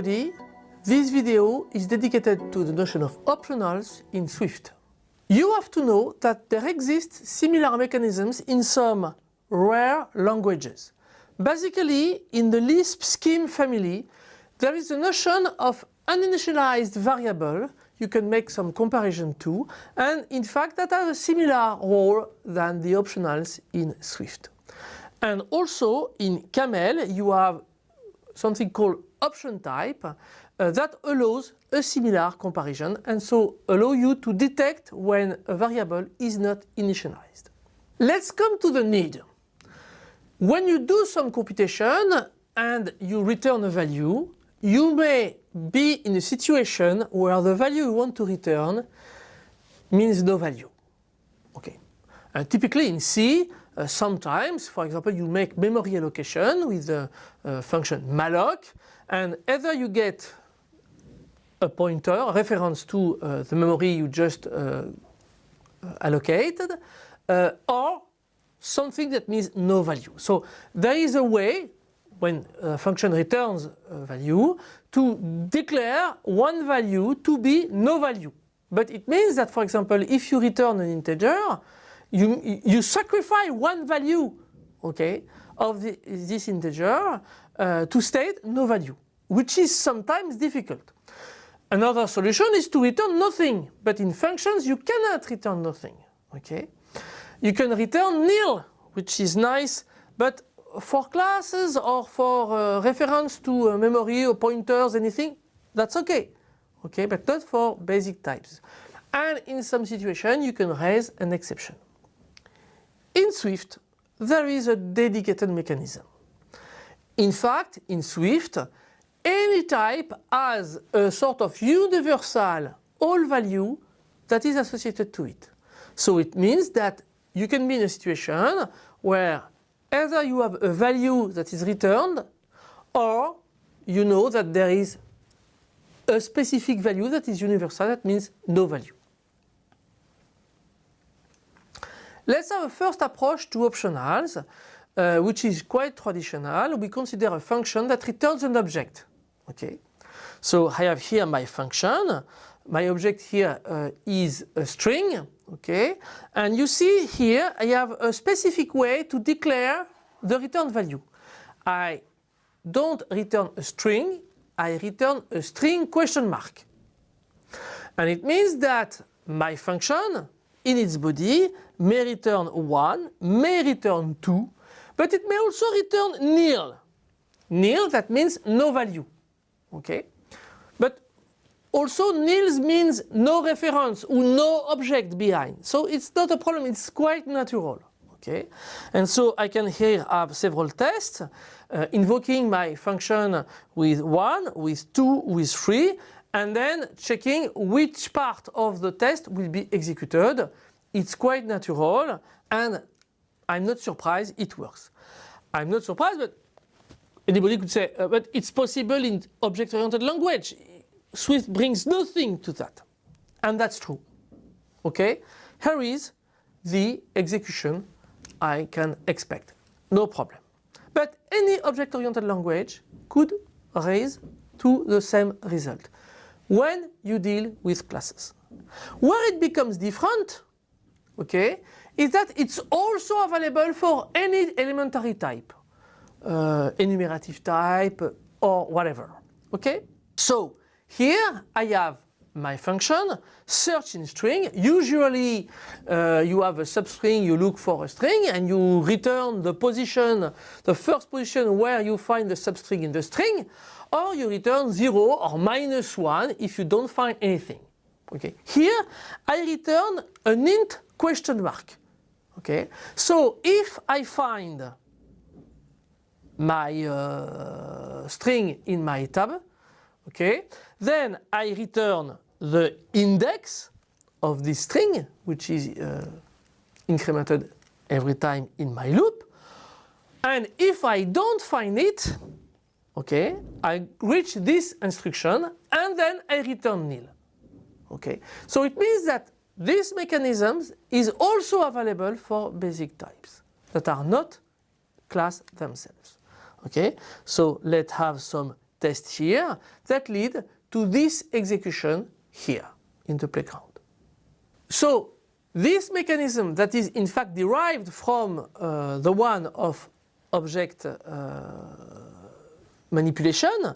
everybody. This video is dedicated to the notion of optionals in Swift. You have to know that there exist similar mechanisms in some rare languages. Basically, in the Lisp scheme family, there is a notion of uninitialized variable you can make some comparison to and in fact that has a similar role than the optionals in Swift. And also in Caml you have something called option type uh, that allows a similar comparison and so allow you to detect when a variable is not initialized. Let's come to the need. When you do some computation and you return a value, you may be in a situation where the value you want to return means no value. Okay. Typically in C, uh, sometimes, for example, you make memory allocation with the uh, function malloc and either you get a pointer, a reference to uh, the memory you just uh, allocated, uh, or something that means no value. So there is a way when a function returns a value to declare one value to be no value. But it means that for example if you return an integer you, you sacrifice one value okay, of the, this integer uh, to state no value which is sometimes difficult. Another solution is to return nothing but in functions you cannot return nothing. Okay? You can return nil which is nice but for classes or for uh, reference to uh, memory or pointers anything that's okay. Okay but not for basic types. And in some situation you can raise an exception. In Swift there is a dedicated mechanism. In fact in Swift any type has a sort of universal all value that is associated to it. So it means that you can be in a situation where either you have a value that is returned or you know that there is a specific value that is universal that means no value. Let's have a first approach to optionals uh, which is quite traditional. We consider a function that returns an object. Okay, so I have here my function. My object here uh, is a string. Okay, and you see here I have a specific way to declare the return value. I don't return a string, I return a string question mark. And it means that my function in its body may return 1, may return 2, but it may also return nil. Nil that means no value okay? But also nils means no reference or no object behind. So it's not a problem, it's quite natural. Okay, and so I can here have several tests uh, invoking my function with 1, with 2, with 3 and then checking which part of the test will be executed. It's quite natural and I'm not surprised it works. I'm not surprised but Anybody could say, uh, but it's possible in object-oriented language. Swift brings nothing to that. And that's true. Okay? Here is the execution I can expect. No problem. But any object-oriented language could raise to the same result when you deal with classes. Where it becomes different, okay, is that it's also available for any elementary type uh, enumerative type or whatever. Okay? So here I have my function search in string usually uh, you have a substring you look for a string and you return the position the first position where you find the substring in the string or you return 0 or minus 1 if you don't find anything okay here I return an int question mark okay so if I find my uh, string in my tab. Okay, then I return the index of this string, which is uh, incremented every time in my loop. And if I don't find it, okay, I reach this instruction and then I return nil. Okay, so it means that this mechanism is also available for basic types that are not class themselves. Okay, so let's have some test here that lead to this execution here in the playground. So this mechanism that is in fact derived from uh, the one of object uh, manipulation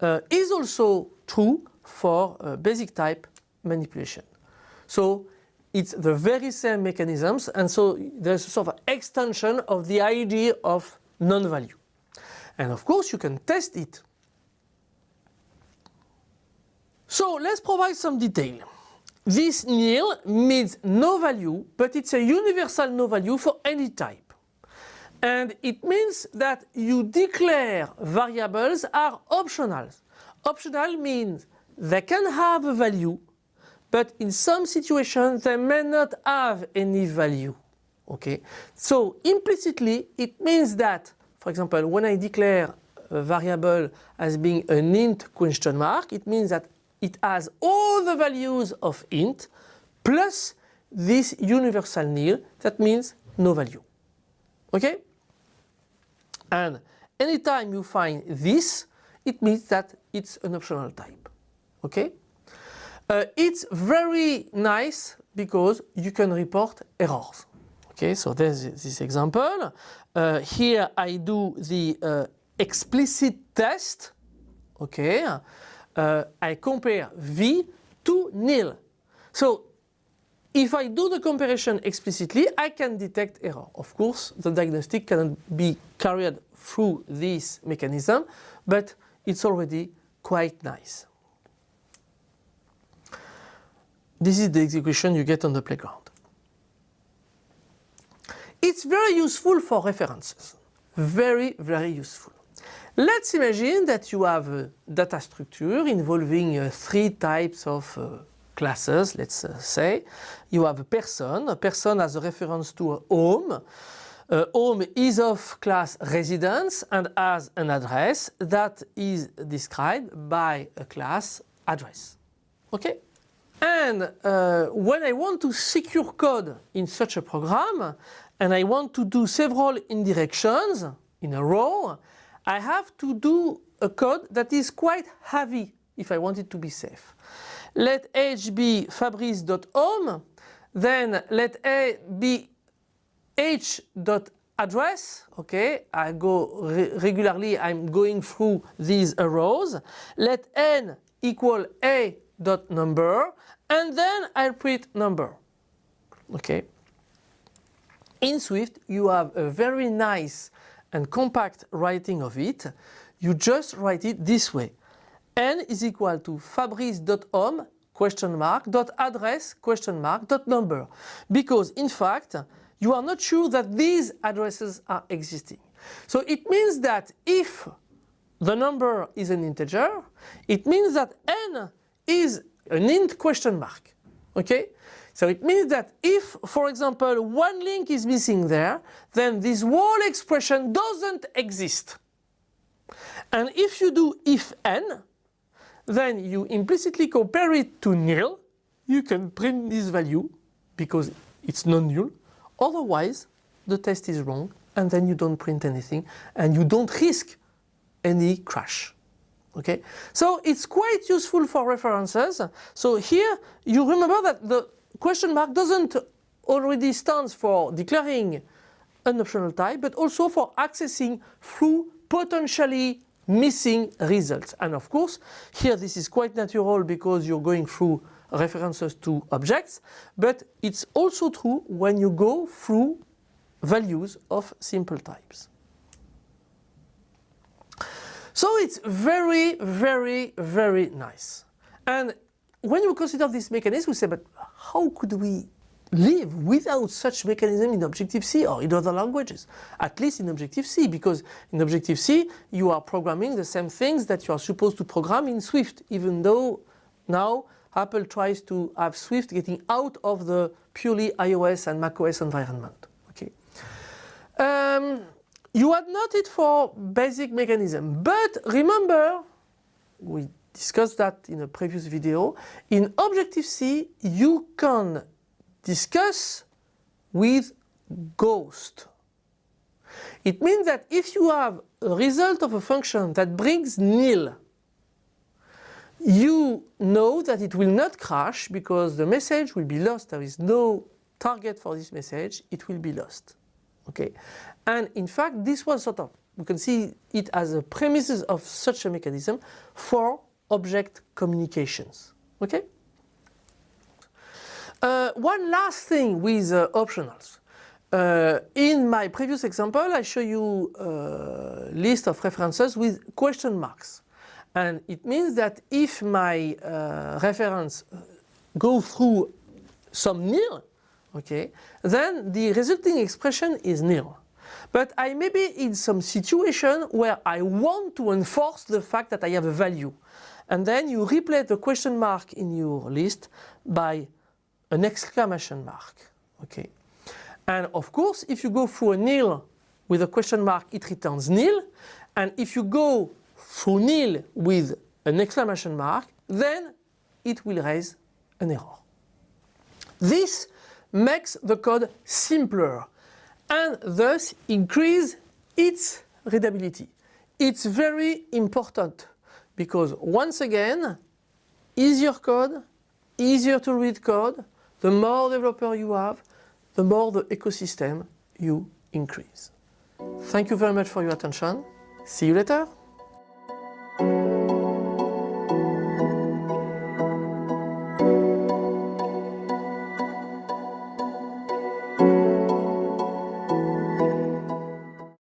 uh, is also true for uh, basic type manipulation. So it's the very same mechanisms and so there's a sort of extension of the idea of non-value. And of course you can test it. So let's provide some detail. This nil means no value but it's a universal no value for any type. And it means that you declare variables are optional. Optional means they can have a value but in some situations they may not have any value. Okay, so implicitly it means that, for example, when I declare a variable as being an int question mark, it means that it has all the values of int plus this universal nil, that means no value. Okay? And anytime you find this, it means that it's an optional type. Okay? Uh, it's very nice because you can report errors. Okay, so there's this example. Uh, here I do the uh, explicit test. Okay, uh, I compare V to nil. So if I do the comparison explicitly, I can detect error. Of course, the diagnostic cannot be carried through this mechanism, but it's already quite nice. This is the execution you get on the playground. It's very useful for references. Very, very useful. Let's imagine that you have a data structure involving uh, three types of uh, classes, let's uh, say. You have a person, a person has a reference to a home. Uh, home is of class residence and has an address that is described by a class address. Okay? And uh, when I want to secure code in such a program and I want to do several indirections in a row, I have to do a code that is quite heavy if I want it to be safe. Let h be fabrice.home, then let a be h.address, okay, I go re regularly, I'm going through these arrows. Let n equal a dot number and then I print number. Okay. In Swift you have a very nice and compact writing of it. You just write it this way. N is equal to fabrice.home question mark dot address question mark dot number because in fact you are not sure that these addresses are existing. So it means that if the number is an integer, it means that n is an int question mark. Okay? So it means that if, for example, one link is missing there, then this whole expression doesn't exist. And if you do if n, then you implicitly compare it to nil, you can print this value because it's non-null. Otherwise, the test is wrong and then you don't print anything and you don't risk any crash. Okay, so it's quite useful for references. So here you remember that the question mark doesn't already stands for declaring an optional type, but also for accessing through potentially missing results. And of course, here this is quite natural because you're going through references to objects, but it's also true when you go through values of simple types. So it's very, very, very nice. And when you consider this mechanism, we say, but how could we live without such mechanism in Objective-C or in other languages? At least in Objective-C, because in Objective-C you are programming the same things that you are supposed to program in Swift, even though now Apple tries to have Swift getting out of the purely iOS and macOS environment. Okay. Um, you had not it for basic mechanism, but remember, we discussed that in a previous video, in Objective-C you can discuss with ghost. It means that if you have a result of a function that brings nil, you know that it will not crash because the message will be lost. There is no target for this message. It will be lost. Okay. And in fact, this was sort of, we can see it as a premises of such a mechanism for object communications. Okay. Uh, one last thing with uh, optionals. Uh, in my previous example, I show you a list of references with question marks. And it means that if my uh, reference go through some nil, okay, then the resulting expression is nil. But I may be in some situation where I want to enforce the fact that I have a value. And then you replace the question mark in your list by an exclamation mark. Okay. And of course, if you go through a nil with a question mark, it returns nil. And if you go through nil with an exclamation mark, then it will raise an error. This makes the code simpler and thus increase its readability. It's very important because once again, easier code, easier to read code, the more developer you have, the more the ecosystem you increase. Thank you very much for your attention. See you later.